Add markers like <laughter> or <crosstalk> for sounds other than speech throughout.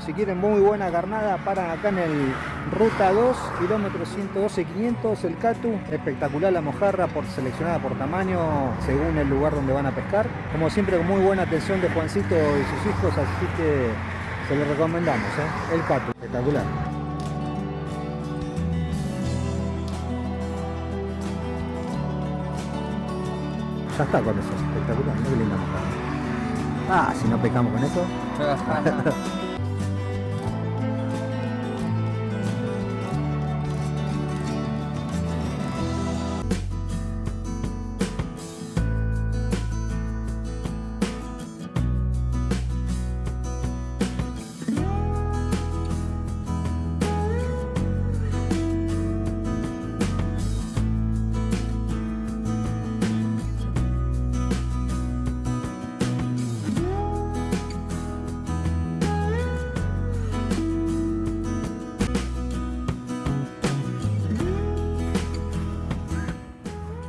si quieren muy buena carnada, paran acá en el Ruta 2, kilómetro 112 500, el Catu. Espectacular la mojarra, por, seleccionada por tamaño, según el lugar donde van a pescar. Como siempre, con muy buena atención de Juancito y sus hijos, así que se lo recomendamos, ¿eh? el Catu. Espectacular. Ya está con eso, espectacular, muy linda mojarra. Ah, si no pescamos con eso. <laughs>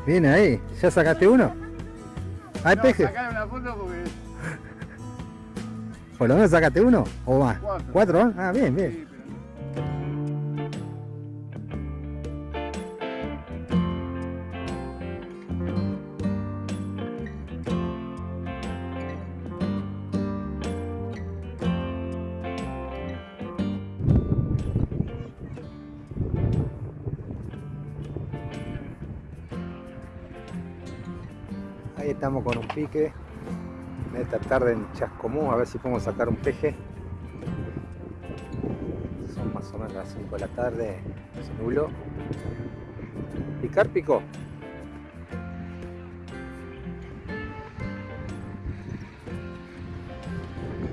Viene ahí, ¿ya sacaste uno? ¿Hay peje? una foto porque... ¿Por lo menos sacaste uno? ¿O más? Cuatro. ¿Cuatro? Ah, bien, bien. Sí, pique en esta tarde en Chascomú, a ver si podemos sacar un peje. Son más o menos las 5 de la tarde, se nubló. ¿Picar picó?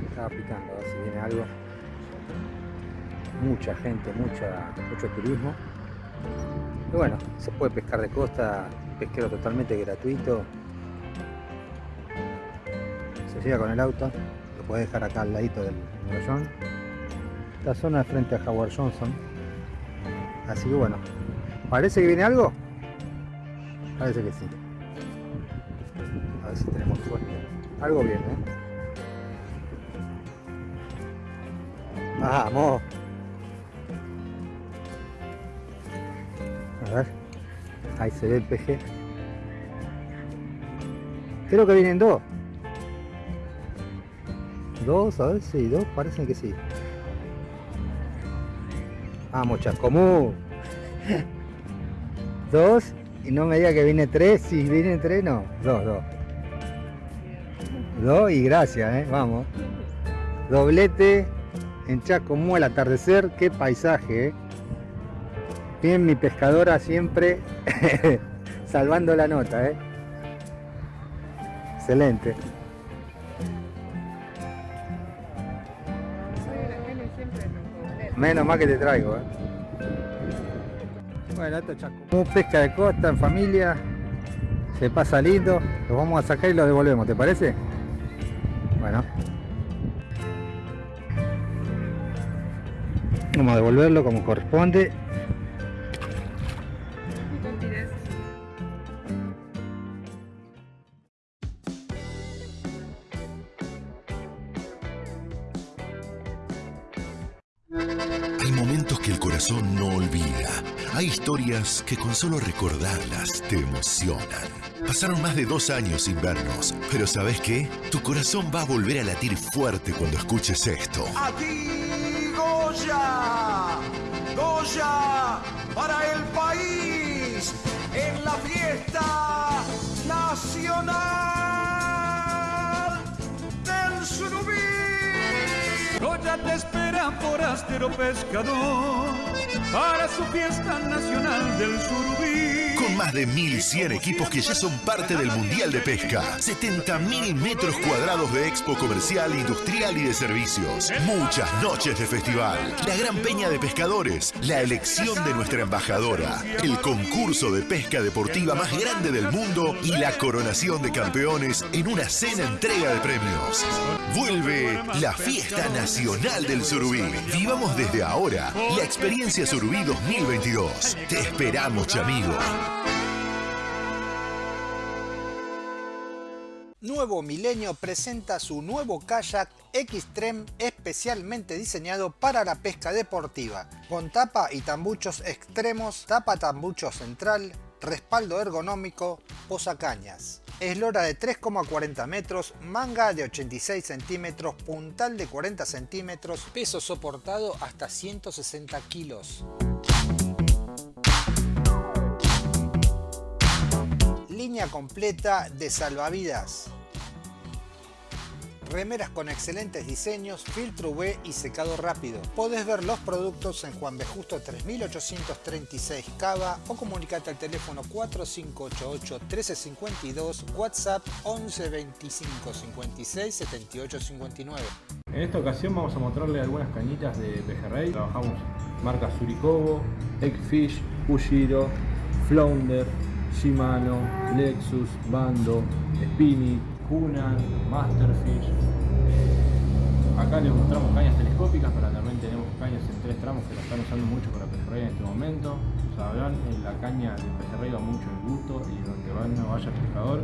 Estaba picando, a ver si viene algo. Mucha gente, mucha, mucho turismo. Y bueno, se puede pescar de costa, pesquero totalmente gratuito. Con el auto, lo puedes dejar acá al ladito del pabellón. Esta zona de frente a Howard Johnson. Así que bueno, ¿parece que viene algo? Parece que sí. A ver si tenemos suerte. Algo viene, ¿eh? ¡Vamos! A ver. Ahí se ve el peje. Creo que vienen dos. Dos, a ver si dos, parecen que sí. Vamos, Chascomú. <laughs> Dos, y no me diga que viene tres, si viene tres, no. Dos, dos. Dos y gracias, eh. Vamos. Doblete en Chascomú al atardecer, qué paisaje, eh. Bien mi pescadora siempre <laughs> salvando la nota, eh. Excelente. Menos mal que te traigo, eh. Bueno, esto es pesca de costa en familia. Se pasa lindo. Los vamos a sacar y los devolvemos, ¿te parece? Bueno. Vamos a devolverlo como corresponde. Historias que con solo recordarlas te emocionan. Pasaron más de dos años sin vernos, pero ¿sabes qué? Tu corazón va a volver a latir fuerte cuando escuches esto. Aquí Goya, Goya para el país en la fiesta nacional del surubí. Goya te espera forastero pescador para su fiesta nacional del surubí. Con más de 1.100 equipos que ya son parte del Mundial de Pesca. 70.000 metros cuadrados de expo comercial, industrial y de servicios. Muchas noches de festival. La gran peña de pescadores. La elección de nuestra embajadora. El concurso de pesca deportiva más grande del mundo. Y la coronación de campeones en una cena entrega de premios. Vuelve la fiesta nacional del Surubí. Vivamos desde ahora la experiencia Surubí 2022. Te esperamos, chamigo. Nuevo Milenio presenta su nuevo kayak Xtreme especialmente diseñado para la pesca deportiva, con tapa y tambuchos extremos, tapa tambucho central, respaldo ergonómico, posacañas. Eslora de 3,40 metros, manga de 86 centímetros, puntal de 40 centímetros, peso soportado hasta 160 kilos. Línea completa de salvavidas. Remeras con excelentes diseños, filtro UV y secado rápido. Podés ver los productos en Juan B. Justo 3836 Cava o comunicate al teléfono 4588 1352, WhatsApp 11 25 56 78 59. En esta ocasión vamos a mostrarle algunas cañitas de pejerrey. Trabajamos marcas Surikobo, Eggfish, Ujiro, Flounder, Shimano, Lexus, Bando, Spinny, Hunan, Masterfish. Acá les mostramos cañas telescópicas, pero también tenemos cañas en tres tramos que la están usando mucho para pejerrey en este momento. Sabrán, en la caña del pejerrey va mucho el gusto y donde va, no vaya el pescador.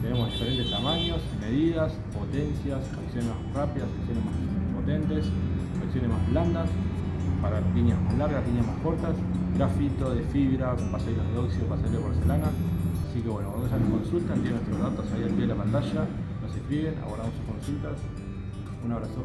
Tenemos diferentes tamaños, medidas, potencias, acciones más rápidas, acciones más potentes, acciones más blandas, para líneas más largas, líneas más cortas, grafito de fibra, pasajeros de óxido, pasajeros de porcelana. Así que bueno, cuando ya nos consultan, tienen nuestros datos ahí al pie de la pantalla, nos escriben, abordamos sus consultas. Un abrazo.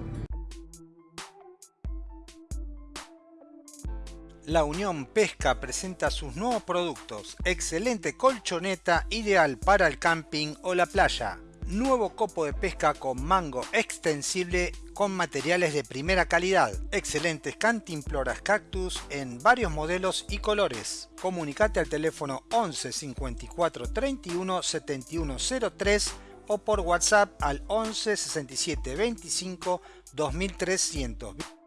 La Unión Pesca presenta sus nuevos productos. Excelente colchoneta ideal para el camping o la playa. Nuevo copo de pesca con mango extensible con materiales de primera calidad. Excelentes cantimploras cactus en varios modelos y colores. Comunicate al teléfono 11 54 31 71 03 o por WhatsApp al 11 67 25 2300.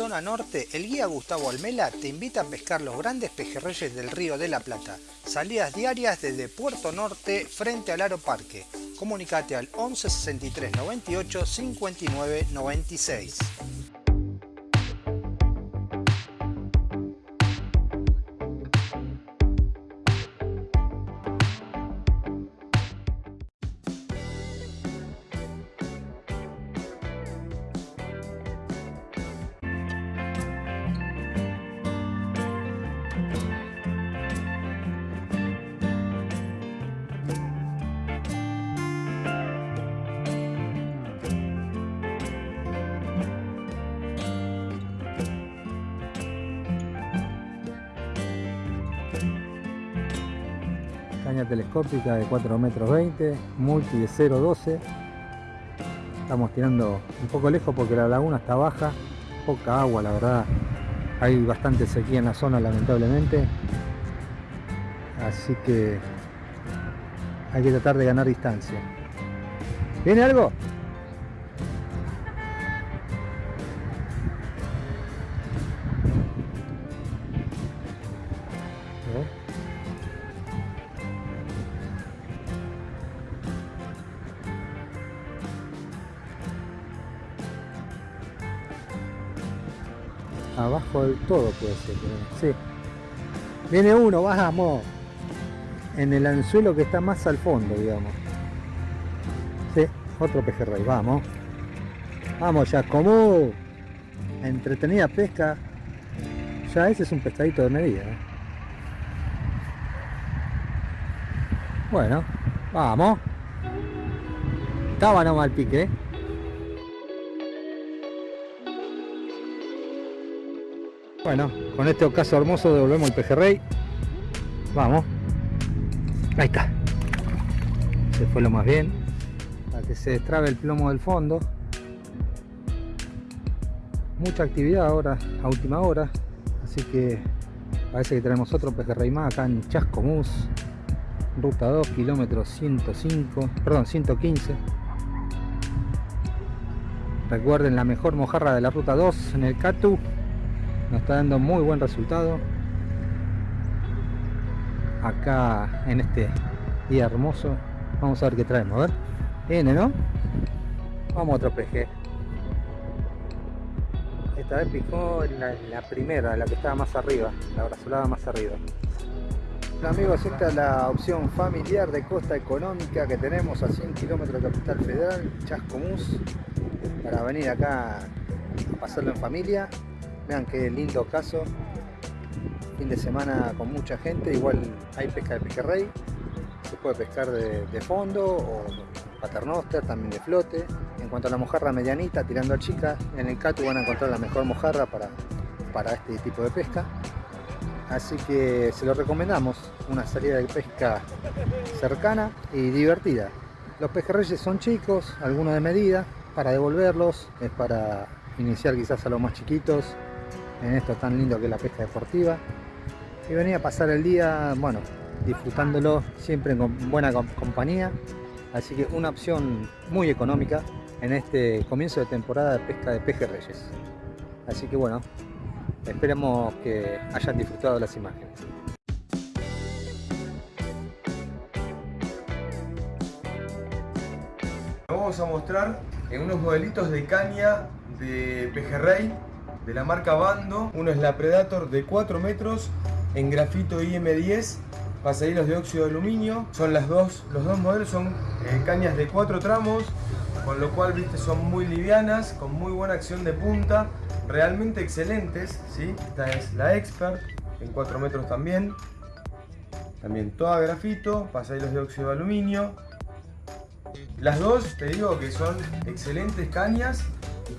Zona norte, el guía Gustavo Almela te invita a pescar los grandes pejerreyes del río de la Plata. Salidas diarias desde Puerto Norte frente al Aeroparque. Comunicate al 11 63 98 59 96. Telescópica de 4 metros 20, multi de 0.12. Estamos tirando un poco lejos porque la laguna está baja, poca agua la verdad. Hay bastante sequía en la zona lamentablemente. Así que hay que tratar de ganar distancia. ¿Viene algo? Abajo del todo puede ser sí. Viene uno vamos. En el anzuelo que está más al fondo digamos. Sí otro pejerrey vamos. Vamos ya como entretenida pesca. Ya ese es un pescadito de medida ¿eh? bueno vamos. Estaba no mal pique ¿eh? Bueno, con este ocaso hermoso devolvemos el pejerrey. Vamos. Ahí está. Se fue lo más bien. Para que se destrabe el plomo del fondo. Mucha actividad ahora, a última hora. Así que parece que tenemos otro pejerrey más acá en Chascomús. Ruta 2, kilómetro 105, perdón, 115. Recuerden la mejor mojarra de la ruta 2 en el Catu nos está dando muy buen resultado acá en este día hermoso vamos a ver qué traemos a ver viene no Vamos a otro peje. Esta vez picó la, la primera, la que estaba más arriba, la brazolada más arriba. Bueno, amigos, esta es la opción familiar de costa económica que tenemos a 100 kilómetros de Capital Federal, Chascomús, para venir acá a pasarlo en familia. Vean qué lindo caso, fin de semana con mucha gente, igual hay pesca de pejerrey, se puede pescar de, fondo o paternoster, también de flote. En cuanto a la mojarra medianita, tirando a chica, en el Catu van a encontrar la mejor mojarra para, para este tipo de pesca. Así que se lo recomendamos, una salida de pesca cercana y divertida. Los pejerreyes son chicos, algunos de medida, para devolverlos, es para iniciar quizás a los más chiquitos en esto tan lindo que es la pesca deportiva. Y venir a pasar el día, bueno, disfrutándolo siempre con buena compañía. Así que una opción muy económica en este comienzo de temporada de pesca de pejerreyes. Así que bueno, Esperemos que hayan disfrutado las imágenes. Vamos a mostrar en unos modelitos de caña de pejerrey de la marca Bando. Uno es la Predator de 4 metros en grafito IM10, pasadillos de óxido de aluminio. Son las dos, los dos modelos son eh, cañas de 4 tramos, con lo cual viste son muy livianas, con muy buena acción de punta realmente excelentes, ¿sí? Esta es la Expert, en 4 metros también. También toda grafito, pasadillos de óxido de aluminio. Las dos, te digo que son excelentes cañas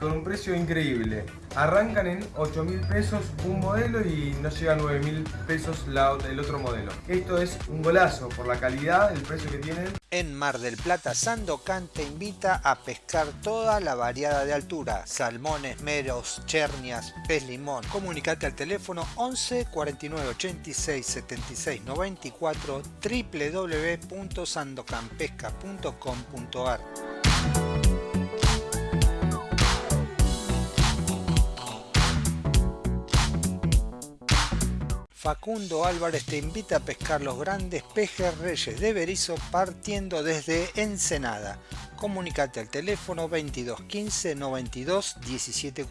con un precio increíble. Arrancan en 8 mil pesos un modelo y no llega a 9 mil pesos el otro modelo. Esto es un golazo por la calidad, el precio que tienen. En Mar del Plata, Sandocan te invita a pescar toda la variada de altura. Salmones, meros, chernias, pez limón. Comunicate al teléfono 11 49 86 76 94 www.sandocanpesca.com.ar Facundo Álvarez te invita a pescar los grandes pejerreyes de Berizo partiendo desde Ensenada. Comunicate al teléfono 2215 92 17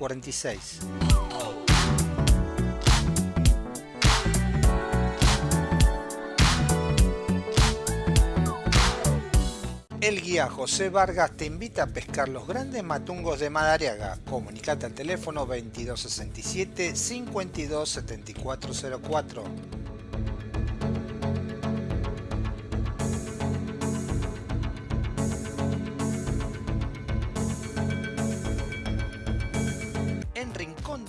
guía José Vargas te invita a pescar los grandes matungos de Madariaga. Comunicate al teléfono 2267 527404.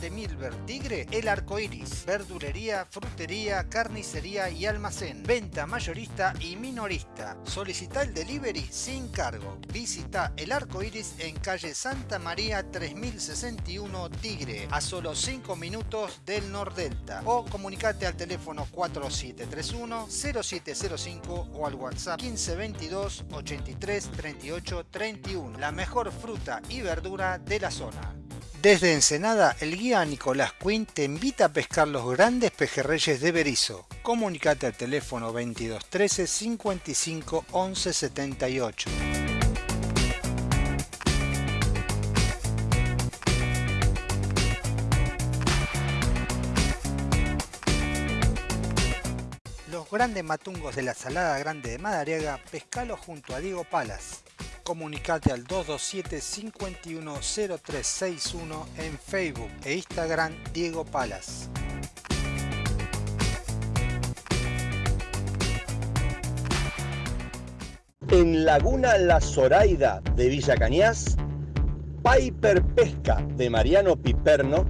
De Milver Tigre, El Arco Iris, verdulería, frutería, carnicería y almacén, venta mayorista y minorista. Solicita el delivery sin cargo. Visita El Arco Iris en calle Santa María 3061 Tigre, a solo 5 minutos del Nordelta. O comunicate al teléfono 4731 0705 o al WhatsApp 1522 83 38 31. La mejor fruta y verdura de la zona. Desde Ensenada, el guía Nicolás Quinn te invita a pescar los grandes pejerreyes de Berizo. Comunicate al teléfono 2213 55 11 78. Los grandes matungos de la Salada Grande de Madariaga, pescalo junto a Diego Palas comunicate al 227 510361 en Facebook e Instagram Diego Palas. En Laguna La Zoraida de Villa Cañas, Piper Pesca de Mariano Piperno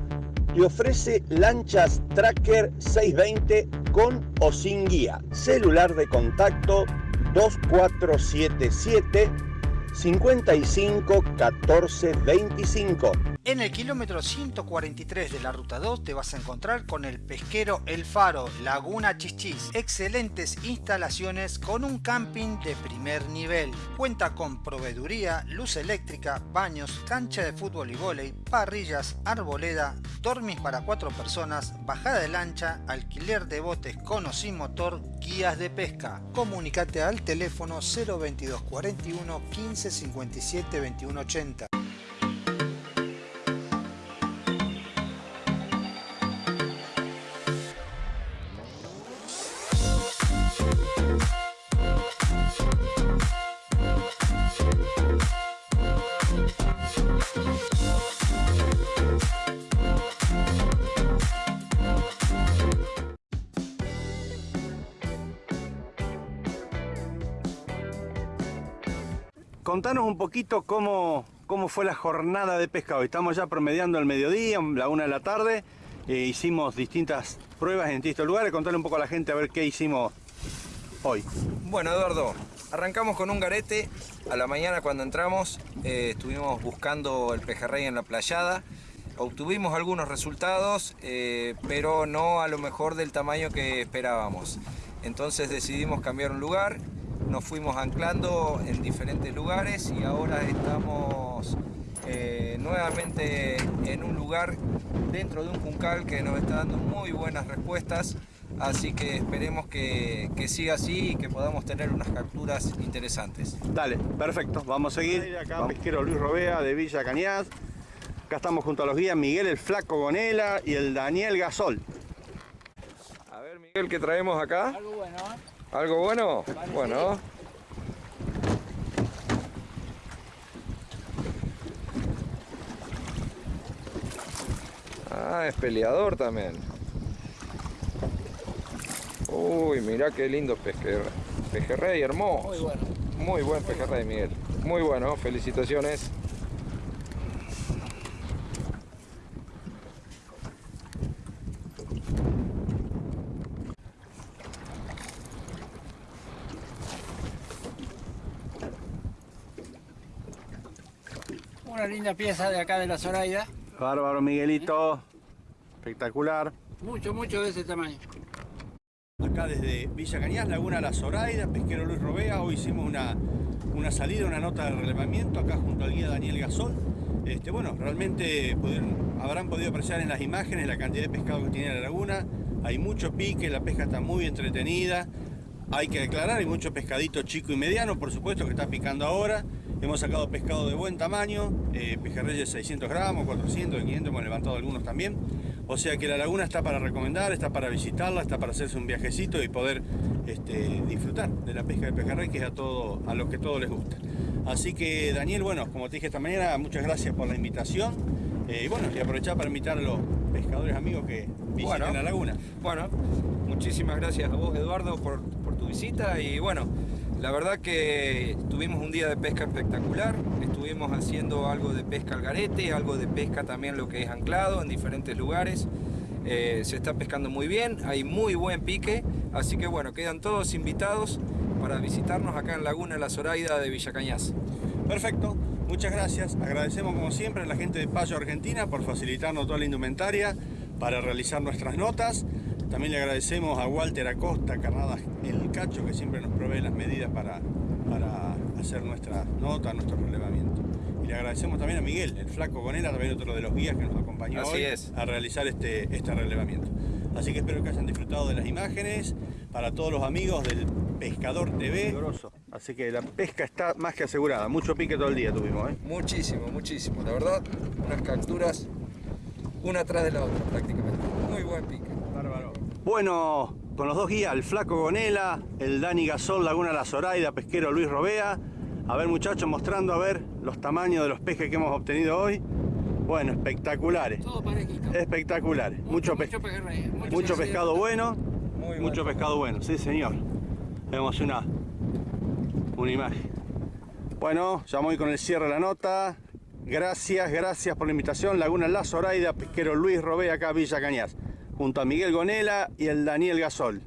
te ofrece lanchas Tracker 620 con o sin guía. Celular de contacto 2477 55 14 25. En el kilómetro 143 de la ruta 2 te vas a encontrar con el pesquero El Faro, Laguna Chichis. Excelentes instalaciones con un camping de primer nivel. Cuenta con proveeduría, luz eléctrica, baños, cancha de fútbol y vóley, parrillas, arboleda, dormis para cuatro personas, bajada de lancha, alquiler de botes con o sin motor, guías de pesca. Comunicate al teléfono 022 41 15 57 21 80. Contanos un poquito cómo, cómo fue la jornada de pesca hoy. Estamos ya promediando el mediodía, la una de la tarde. Eh, hicimos distintas pruebas en distintos lugares. Contale un poco a la gente a ver qué hicimos hoy. Bueno, Eduardo, arrancamos con un garete. A la mañana cuando entramos eh, estuvimos buscando el pejerrey en la playada. Obtuvimos algunos resultados, eh, pero no a lo mejor del tamaño que esperábamos. Entonces decidimos cambiar un lugar nos fuimos anclando en diferentes lugares y ahora estamos eh, nuevamente en un lugar dentro de un juncal que nos está dando muy buenas respuestas así que esperemos que, que, siga así y que podamos tener unas capturas interesantes. Dale, perfecto, vamos a seguir. Acá pesquero Luis Robea de Villa Cañas. Acá estamos junto a los guías Miguel el Flaco Gonela y el Daniel Gasol. A ver Miguel, ¿qué traemos acá? Algo bueno, ¿eh? ¿Algo bueno? Bueno. Ah, es peleador también. Uy, mira qué lindo pesquer... pejerrey, hermoso. Muy bueno. Muy buen pejerrey, Miguel. Muy bueno, felicitaciones. Una linda pieza de acá de la Zoraida. Bárbaro, Miguelito. Espectacular. Mucho, mucho de ese tamaño. Acá desde Villa Cañas, Laguna La Zoraida, pesquero Luis Robea. Hoy hicimos una, una salida, una nota de relevamiento acá junto al guía Daniel Gasol. Este, bueno, realmente pudieron, habrán podido apreciar en las imágenes la cantidad de pescado que tiene la laguna. Hay mucho pique, la pesca está muy entretenida. Hay que declarar, hay mucho pescadito chico y mediano, por supuesto que está picando ahora. Hemos sacado pescado de buen tamaño, eh, pejerreyes de 600 gramos, 400, 500, hemos levantado algunos también. O sea que la laguna está para recomendar, está para visitarla, está para hacerse un viajecito y poder este, disfrutar de la pesca de pejerrey, que es a, todo, a los que todos les gusta. Así que Daniel, bueno, como te dije esta mañana, muchas gracias por la invitación. Eh, y bueno, y aprovechar para invitar a los pescadores amigos que visiten Bueno. la laguna. Bueno, muchísimas gracias a vos, Eduardo, por, por tu visita y bueno, la verdad que tuvimos un día de pesca espectacular, estuvimos haciendo algo de pesca al garete, algo de pesca también lo que es anclado en diferentes lugares. Eh, se está pescando muy bien, hay muy buen pique, así que bueno, quedan todos invitados para visitarnos acá en Laguna La Zoraida de Villa Cañas. Perfecto, muchas gracias. Agradecemos como siempre a la gente de Payo Argentina por facilitarnos toda la indumentaria para realizar nuestras notas. También le agradecemos a Walter Acosta, Carnadas El Cacho, que siempre nos provee las medidas para, para hacer nuestras notas, nuestro relevamiento. Y le agradecemos también a Miguel, el flaco Gonera, también otro de los guías que nos acompañó Así hoy es. a realizar este, este relevamiento. Así que espero que hayan disfrutado de las imágenes. Para todos los amigos del Pescador TV. Así que la pesca está más que asegurada. Mucho pique todo el día tuvimos. ¿eh? Muchísimo, muchísimo, la verdad, unas capturas una tras de la otra prácticamente. Muy buen pique. Bueno, con los dos guías, el Flaco Gonela, el Dani Gasol, Laguna La Zoraida, pesquero Luis Robea. A ver muchachos, mostrando a ver los tamaños de los peces que hemos obtenido hoy. Bueno, espectaculares. Todo parejito. Espectaculares. Mucho, pe- Mucho pejerrey. Mucho, mucho pescado bueno. Muy Mucho pescado bueno, sí señor. Vemos una, una imagen. Bueno, ya voy con el cierre de la nota. Gracias, gracias por la invitación. Laguna La Zoraida, pesquero Luis Robea, acá Villa Cañas. Junto a Miguel Gonela y el Daniel Gasol.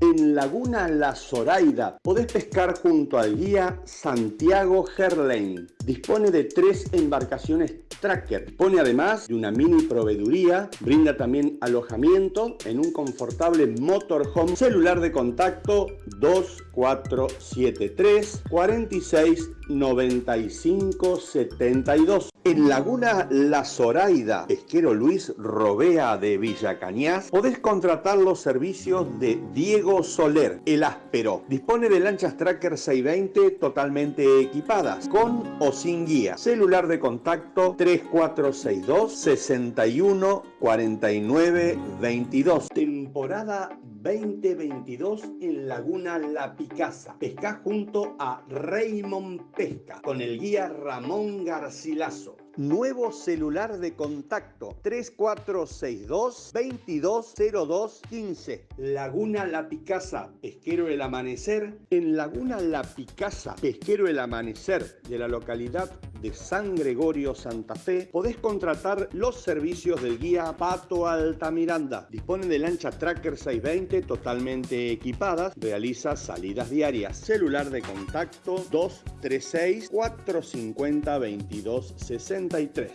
En Laguna La Zoraida podés pescar junto al guía Santiago Gerlain. Dispone de tres embarcaciones tracker. Dispone además de una mini proveeduría. Brinda también alojamiento en un confortable motorhome. Celular de contacto 2473 46 95 72. En Laguna La Zoraida, pesquero Luis Robea de Villa Cañas, podés contratar los servicios de Diego Soler, el áspero. Dispone de lanchas Tracker 620 totalmente equipadas, con o sin guía. Celular de contacto 3462 61 49 22. Temporada 2022 en Laguna La Picasa. Pesca junto a Raymond Pesca con el guía Ramón Garcilaso. Nuevo celular de contacto 3462 2202 15. Laguna La Picasa, Pesquero El Amanecer. En Laguna La Picasa, Pesquero El Amanecer de la localidad de San Gregorio Santa Fe, podés contratar los servicios del guía Pato Altamiranda. Dispone de lancha Tracker 620 totalmente equipadas, realiza salidas diarias. Celular de contacto 236 450 2260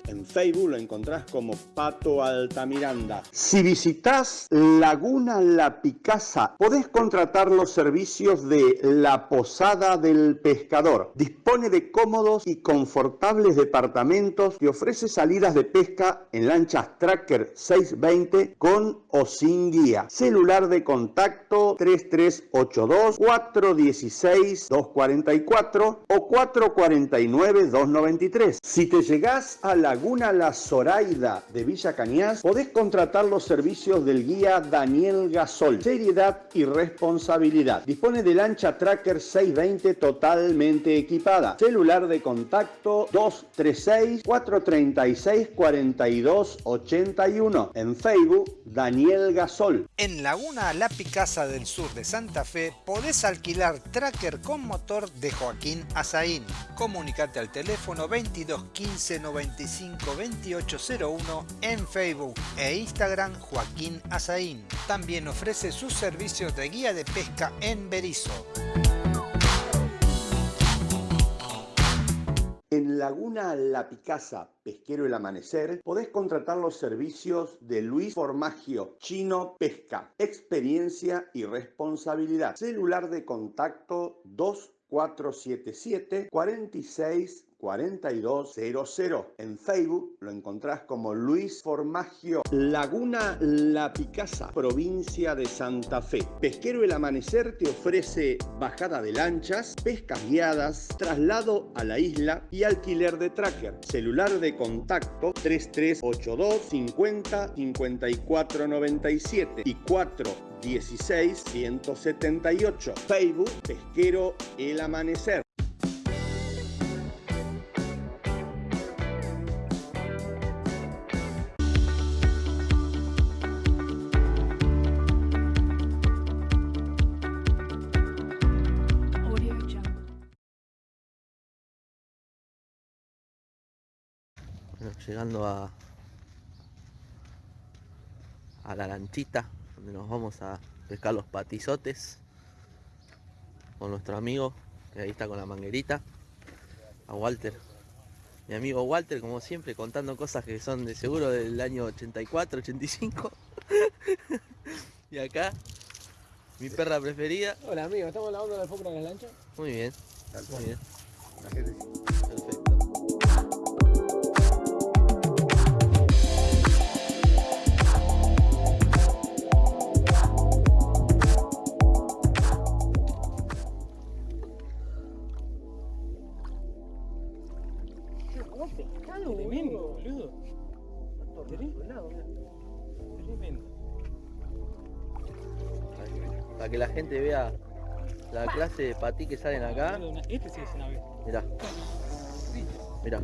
en Facebook lo encontrás como Pato Altamiranda. Si visitas Laguna La Picasa, podés contratar los servicios de La Posada del Pescador. Dispone de cómodos y confortables departamentos y ofrece salidas de pesca en lanchas Tracker 620 con o sin guía. Celular de contacto 3382 416 244 o 449 293. Si te llegás a Laguna La Zoraida de Villa Cañas, podés contratar los servicios del guía Daniel Gasol. Seriedad y responsabilidad. Dispone de lancha Tracker 620 totalmente equipada. Celular de contacto 236 436 42 81. En Facebook, Daniel Gasol. En Laguna La Picasa del sur de Santa Fe podés alquilar tracker con motor de Joaquín Azaín. Comunicate al teléfono 2215 95 2801 en Facebook e Instagram Joaquín Azaín. También ofrece sus servicios de guía de pesca en Berizo. En Laguna La Picasa, Pesquero El Amanecer, podés contratar los servicios de Luis Formagio, Chino Pesca, experiencia y responsabilidad. Celular de contacto 2477 46 4200. En Facebook lo encontrás como Luis Formagio. Laguna La Picasa, provincia de Santa Fe. Pesquero El Amanecer te ofrece bajada de lanchas, pescas guiadas, traslado a la isla y alquiler de tracker. Celular de contacto 3382 50 54 97 y 4 16 178. Facebook Pesquero El Amanecer. Llegando a a la lanchita donde nos vamos a pescar los patizotes con nuestro amigo que ahí está con la manguerita a Walter. Mi amigo Walter como siempre contando cosas que son de seguro del año 84 85 <laughs> y acá mi perra preferida. Hola amigo, ¿estamos lavando la alfombra de la lancha? muy bien muy bien de patí que salen acá Este sí es una vez. Mirá. Mirá.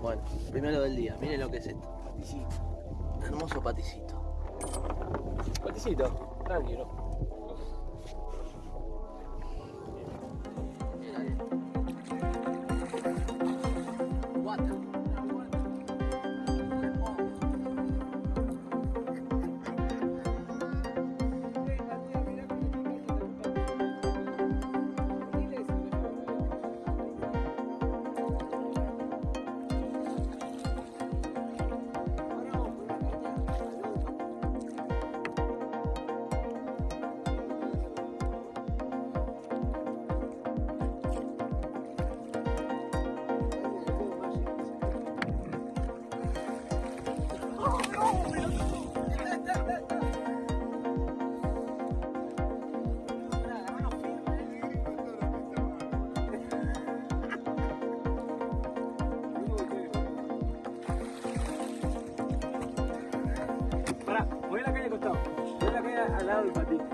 Bueno, primero del día. Miren lo que es esto. Hermoso paticito. Paticito, tranquilo. everybody.